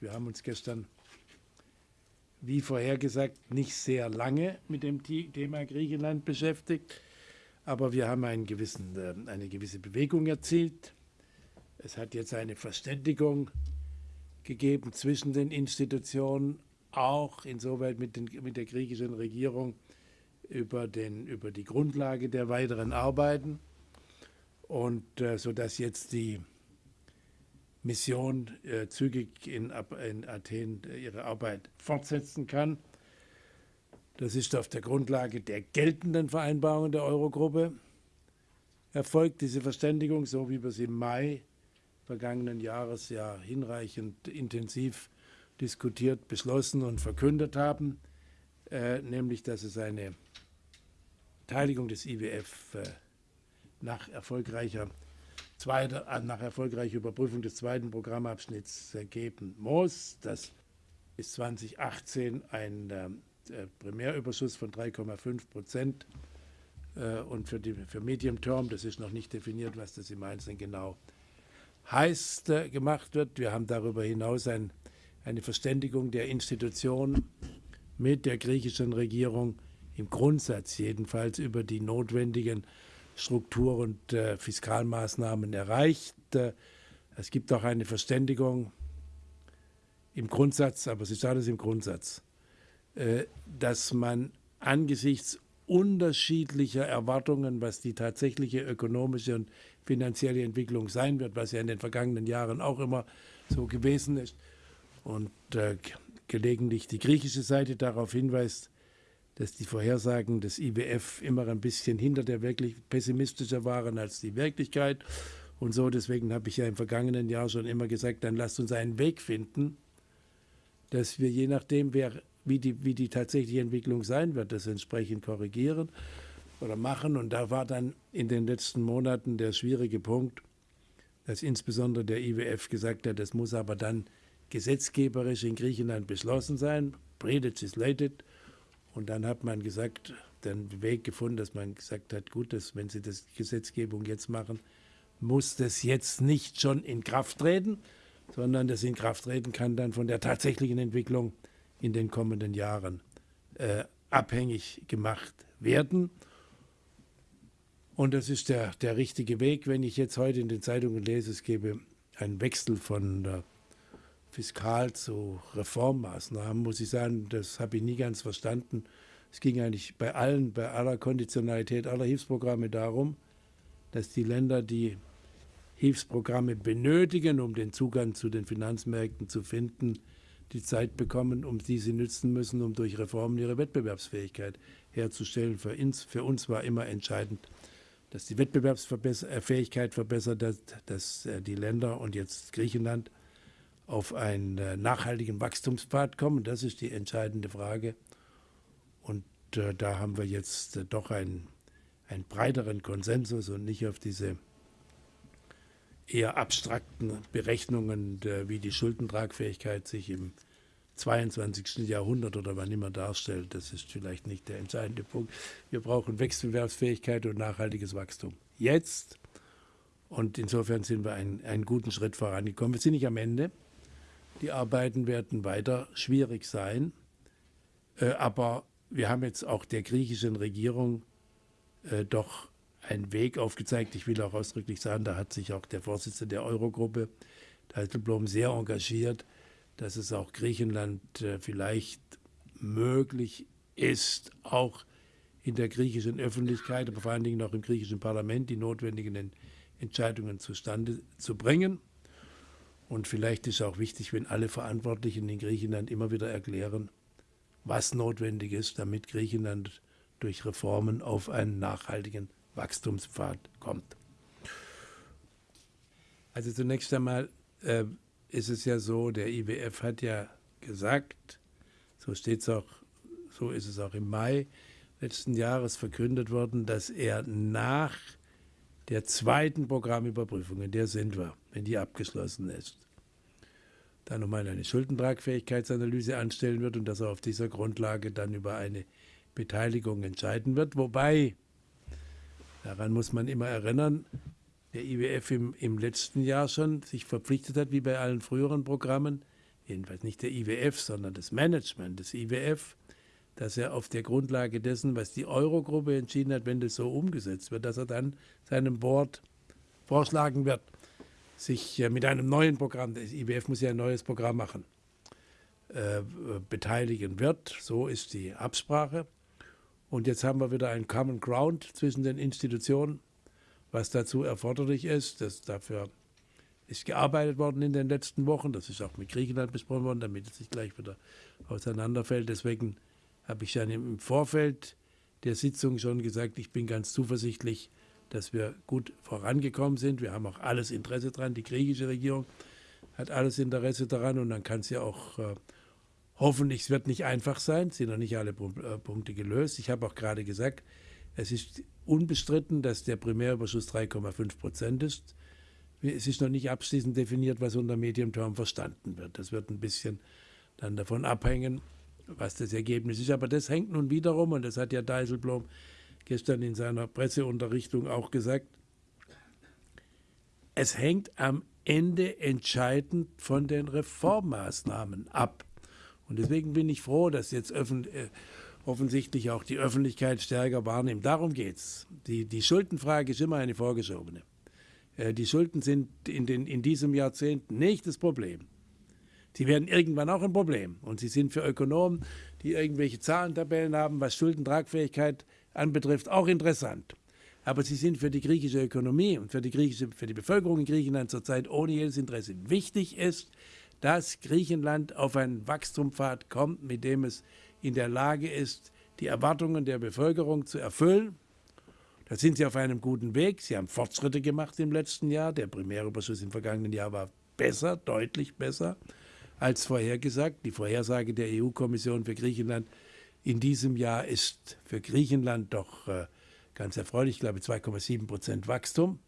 Wir haben uns gestern, wie vorhergesagt, nicht sehr lange mit dem Thema Griechenland beschäftigt, aber wir haben gewissen, äh, eine gewisse Bewegung erzielt. Es hat jetzt eine Verständigung gegeben zwischen den Institutionen, auch insoweit mit, den, mit der griechischen Regierung über, den, über die Grundlage der weiteren Arbeiten und äh, sodass jetzt die Mission äh, zügig in, in Athen äh, ihre Arbeit fortsetzen kann. Das ist auf der Grundlage der geltenden Vereinbarungen der Eurogruppe erfolgt, diese Verständigung, so wie wir sie im Mai vergangenen Jahres ja hinreichend intensiv diskutiert, beschlossen und verkündet haben, äh, nämlich dass es eine Beteiligung des IWF äh, nach erfolgreicher zweiter, äh, nach erfolgreicher Überprüfung des zweiten Programmabschnitts äh, geben muss. Das ist 2018 ein äh, Primärüberschuss von 3,5 Prozent äh, und für, die, für Medium Term, das ist noch nicht definiert, was das im Einzelnen genau heißt, äh, gemacht wird. Wir haben darüber hinaus ein, eine Verständigung der Institutionen mit der griechischen Regierung im Grundsatz jedenfalls über die notwendigen Struktur- und äh, Fiskalmaßnahmen erreicht. Äh, es gibt auch eine Verständigung im Grundsatz, aber es ist alles im Grundsatz, äh, dass man angesichts unterschiedlicher Erwartungen, was die tatsächliche ökonomische und finanzielle Entwicklung sein wird, was ja in den vergangenen Jahren auch immer so gewesen ist, und äh, gelegentlich die griechische Seite darauf hinweist, dass die Vorhersagen des IWF immer ein bisschen hinter der wirklich pessimistischer waren als die Wirklichkeit. Und so, deswegen habe ich ja im vergangenen Jahr schon immer gesagt, dann lasst uns einen Weg finden, dass wir je nachdem, wer, wie, die, wie die tatsächliche Entwicklung sein wird, das entsprechend korrigieren oder machen. Und da war dann in den letzten Monaten der schwierige Punkt, dass insbesondere der IWF gesagt hat, das muss aber dann gesetzgeberisch in Griechenland beschlossen sein, pre-legislated, und dann hat man gesagt, den Weg gefunden, dass man gesagt hat, gut, dass, wenn Sie das Gesetzgebung jetzt machen, muss das jetzt nicht schon in Kraft treten, sondern das in Kraft treten kann dann von der tatsächlichen Entwicklung in den kommenden Jahren äh, abhängig gemacht werden. Und das ist der, der richtige Weg. Wenn ich jetzt heute in den Zeitungen lese, es gebe einen Wechsel von der Fiskal zu Reformmaßnahmen, muss ich sagen, das habe ich nie ganz verstanden. Es ging eigentlich bei allen, bei aller Konditionalität aller Hilfsprogramme darum, dass die Länder, die Hilfsprogramme benötigen, um den Zugang zu den Finanzmärkten zu finden, die Zeit bekommen, um die sie nützen müssen, um durch Reformen ihre Wettbewerbsfähigkeit herzustellen. Für uns, für uns war immer entscheidend, dass die Wettbewerbsfähigkeit verbessert, dass, dass äh, die Länder und jetzt Griechenland auf einen äh, nachhaltigen Wachstumspfad kommen. Das ist die entscheidende Frage. Und äh, da haben wir jetzt äh, doch einen, einen breiteren Konsensus und nicht auf diese eher abstrakten Berechnungen, äh, wie die Schuldentragfähigkeit sich im 22. Jahrhundert oder wann immer darstellt. Das ist vielleicht nicht der entscheidende Punkt. Wir brauchen Wechselwerbsfähigkeit und nachhaltiges Wachstum. Jetzt. Und insofern sind wir einen, einen guten Schritt vorangekommen. Wir sind nicht am Ende. Die Arbeiten werden weiter schwierig sein. Äh, aber wir haben jetzt auch der griechischen Regierung äh, doch einen Weg aufgezeigt. Ich will auch ausdrücklich sagen, da hat sich auch der Vorsitzende der Eurogruppe, Dijsselbloem, sehr engagiert, dass es auch Griechenland äh, vielleicht möglich ist, auch in der griechischen Öffentlichkeit, aber vor allen Dingen auch im griechischen Parlament die notwendigen Entscheidungen zustande zu bringen. Und vielleicht ist auch wichtig, wenn alle Verantwortlichen in Griechenland immer wieder erklären, was notwendig ist, damit Griechenland durch Reformen auf einen nachhaltigen Wachstumspfad kommt. Also zunächst einmal äh, ist es ja so, der IWF hat ja gesagt, so steht es auch, so ist es auch im Mai letzten Jahres verkündet worden, dass er nach der zweiten Programmüberprüfung, in der sind wir, wenn die abgeschlossen ist, dann nochmal eine Schuldentragfähigkeitsanalyse anstellen wird und dass er auf dieser Grundlage dann über eine Beteiligung entscheiden wird. Wobei, daran muss man immer erinnern, der IWF im, im letzten Jahr schon sich verpflichtet hat, wie bei allen früheren Programmen, jedenfalls nicht der IWF, sondern das Management des IWF, dass er auf der Grundlage dessen, was die Eurogruppe entschieden hat, wenn das so umgesetzt wird, dass er dann seinem Board vorschlagen wird, sich mit einem neuen Programm, das IWF muss ja ein neues Programm machen, äh, beteiligen wird. So ist die Absprache. Und jetzt haben wir wieder einen Common Ground zwischen den Institutionen, was dazu erforderlich ist. Das, dafür ist gearbeitet worden in den letzten Wochen. Das ist auch mit Griechenland besprochen worden, damit es nicht gleich wieder auseinanderfällt. Deswegen habe ich dann im Vorfeld der Sitzung schon gesagt, ich bin ganz zuversichtlich, dass wir gut vorangekommen sind. Wir haben auch alles Interesse daran. Die griechische Regierung hat alles Interesse daran und dann kann es ja auch äh, hoffentlich, es wird nicht einfach sein, es sind noch nicht alle äh, Punkte gelöst. Ich habe auch gerade gesagt, es ist unbestritten, dass der Primärüberschuss 3,5 Prozent ist. Es ist noch nicht abschließend definiert, was unter Medium Term verstanden wird. Das wird ein bisschen dann davon abhängen, was das Ergebnis ist. Aber das hängt nun wiederum, und das hat ja Dijsselbloem gestern in seiner Presseunterrichtung auch gesagt, es hängt am Ende entscheidend von den Reformmaßnahmen ab. Und deswegen bin ich froh, dass jetzt äh, offensichtlich auch die Öffentlichkeit stärker wahrnimmt. Darum geht es. Die, die Schuldenfrage ist immer eine vorgeschobene. Äh, die Schulden sind in, den, in diesem Jahrzehnt nicht das Problem. Sie werden irgendwann auch ein Problem. Und sie sind für Ökonomen, die irgendwelche Zahlentabellen haben, was Schuldentragfähigkeit anbetrifft, auch interessant. Aber sie sind für die griechische Ökonomie und für die, griechische, für die Bevölkerung in Griechenland zurzeit ohne jedes Interesse. Wichtig ist, dass Griechenland auf einen Wachstumspfad kommt, mit dem es in der Lage ist, die Erwartungen der Bevölkerung zu erfüllen. Da sind sie auf einem guten Weg. Sie haben Fortschritte gemacht im letzten Jahr. Der Primärüberschuss im vergangenen Jahr war besser, deutlich besser als vorhergesagt. Die Vorhersage der EU-Kommission für Griechenland in diesem Jahr ist für Griechenland doch äh, ganz erfreulich, ich glaube 2,7 Prozent Wachstum.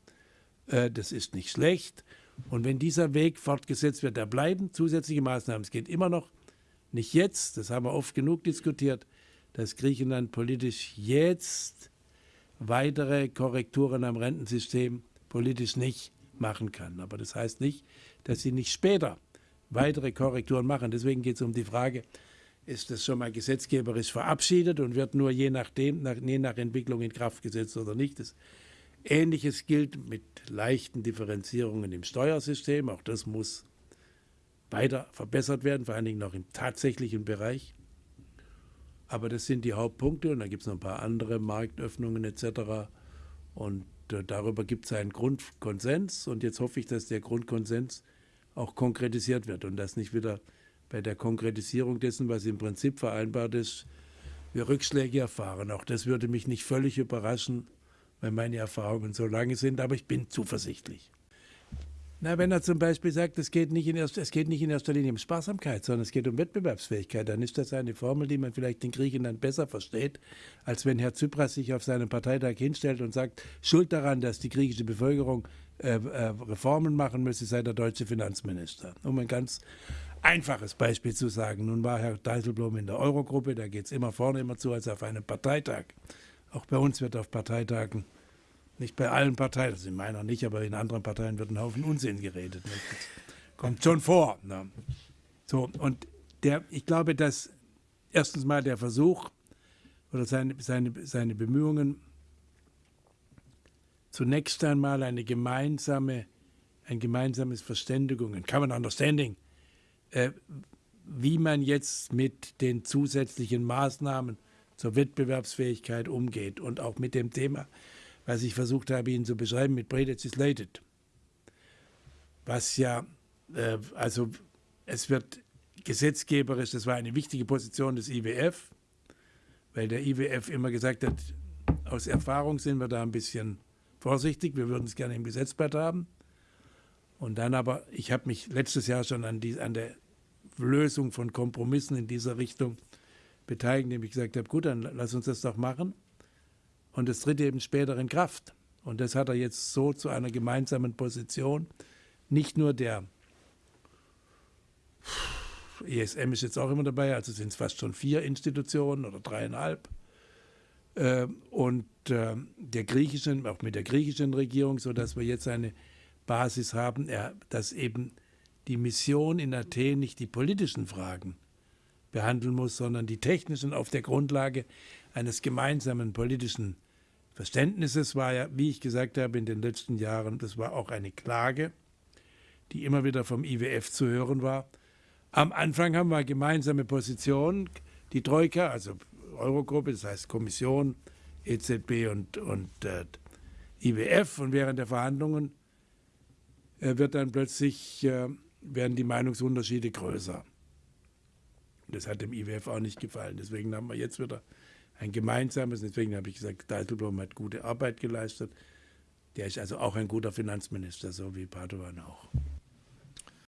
Äh, das ist nicht schlecht. Und wenn dieser Weg fortgesetzt wird, da bleiben zusätzliche Maßnahmen. Es geht immer noch nicht jetzt, das haben wir oft genug diskutiert, dass Griechenland politisch jetzt weitere Korrekturen am Rentensystem politisch nicht machen kann. Aber das heißt nicht, dass sie nicht später weitere Korrekturen machen. Deswegen geht es um die Frage, ist das schon mal gesetzgeberisch verabschiedet und wird nur je nachdem, nach, je nach Entwicklung in Kraft gesetzt oder nicht. Das Ähnliches gilt mit leichten Differenzierungen im Steuersystem. Auch das muss weiter verbessert werden, vor allen Dingen noch im tatsächlichen Bereich. Aber das sind die Hauptpunkte und dann gibt es noch ein paar andere Marktöffnungen etc. Und äh, darüber gibt es einen Grundkonsens und jetzt hoffe ich, dass der Grundkonsens auch konkretisiert wird und dass nicht wieder bei der Konkretisierung dessen, was im Prinzip vereinbart ist, wir Rückschläge erfahren. Auch das würde mich nicht völlig überraschen, weil meine Erfahrungen so lange sind, aber ich bin zuversichtlich. Na, wenn er zum Beispiel sagt, es geht, nicht in erster, es geht nicht in erster Linie um Sparsamkeit, sondern es geht um Wettbewerbsfähigkeit, dann ist das eine Formel, die man vielleicht in Griechenland besser versteht, als wenn Herr Tsipras sich auf seinem Parteitag hinstellt und sagt, Schuld daran, dass die griechische Bevölkerung äh, äh, Reformen machen müsse, sei der deutsche Finanzminister. Um ein ganz einfaches Beispiel zu sagen. Nun war Herr Dijsselbloem in der Eurogruppe, da geht es immer vorne immer zu als auf einem Parteitag. Auch bei uns wird auf Parteitagen, nicht bei allen Parteien, also in meiner nicht, aber in anderen Parteien wird ein Haufen Unsinn geredet. Das kommt schon vor. Ne? So, und der, ich glaube, dass erstens mal der Versuch oder seine, seine, seine Bemühungen, zunächst einmal eine gemeinsame, ein gemeinsames Verständigung, ein Common Understanding, äh, wie man jetzt mit den zusätzlichen Maßnahmen zur Wettbewerbsfähigkeit umgeht und auch mit dem Thema, was ich versucht habe, Ihnen zu beschreiben, mit Pre-Legislated. Was ja, äh, also es wird gesetzgeberisch, das war eine wichtige Position des IWF, weil der IWF immer gesagt hat, aus Erfahrung sind wir da ein bisschen vorsichtig, wir würden es gerne im Gesetzblatt haben. Und dann aber, ich habe mich letztes Jahr schon an, die, an der Lösung von Kompromissen in dieser Richtung beteiligen, indem ich gesagt habe, gut, dann lass uns das doch machen. Und es tritt eben später in Kraft. Und das hat er jetzt so zu einer gemeinsamen Position. Nicht nur der ESM ist jetzt auch immer dabei, also sind es fast schon vier Institutionen oder dreieinhalb. Ähm, und ähm, der griechischen, auch mit der griechischen Regierung, sodass wir jetzt eine Basis haben, dass eben die Mission in Athen nicht die politischen Fragen behandeln muss, sondern die technischen auf der Grundlage eines gemeinsamen politischen Verständnisses war ja, wie ich gesagt habe, in den letzten Jahren, das war auch eine Klage, die immer wieder vom IWF zu hören war. Am Anfang haben wir gemeinsame Positionen, die Troika, also Eurogruppe, das heißt Kommission, EZB und, und äh, IWF. Und während der Verhandlungen äh, wird dann plötzlich, äh, werden die Meinungsunterschiede größer. Das hat dem IWF auch nicht gefallen. Deswegen haben wir jetzt wieder ein gemeinsames, deswegen habe ich gesagt, Dijsselbloem hat gute Arbeit geleistet. Der ist also auch ein guter Finanzminister, so wie Padovan auch.